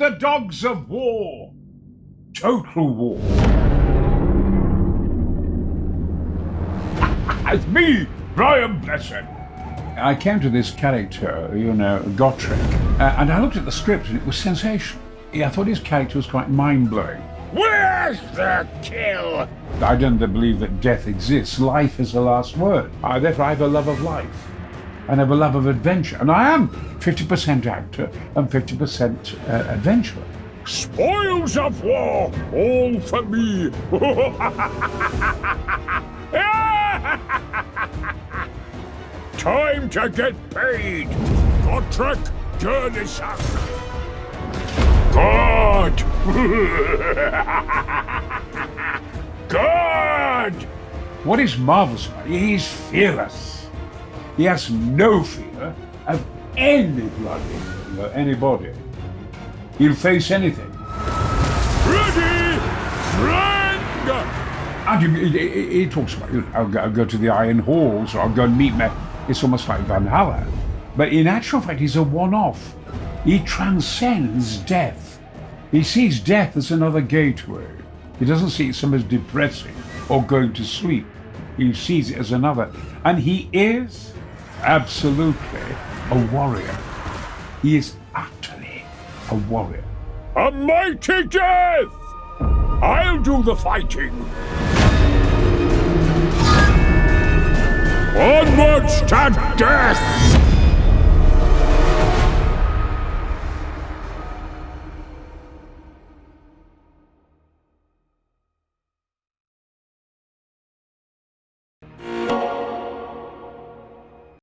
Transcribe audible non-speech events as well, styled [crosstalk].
the dogs of war. Total war. [laughs] it's me, Brian Blessed. I came to this character, you know, Gotrek, uh, and I looked at the script and it was sensational. Yeah, I thought his character was quite mind-blowing. Where's the kill? I don't believe that death exists. Life is the last word. I, therefore, I have a love of life. And have a love of adventure. And I am 50% actor and 50% uh, adventurer. Spoils of war, all for me. [laughs] Time to get paid. Gotrek, Gurnisson. God! [laughs] God! What is marvelous about he's fearless. He has no fear of anybody, anybody. He'll face anything. Ready, friend! And he, he, he talks about, I'll go, I'll go to the Iron Halls or I'll go and meet me. It's almost like Valhalla. But in actual fact, he's a one-off. He transcends death. He sees death as another gateway. He doesn't see it as as depressing or going to sleep. He sees it as another. And he is absolutely a warrior. He is utterly a warrior. A mighty death! I'll do the fighting. Onwards to death!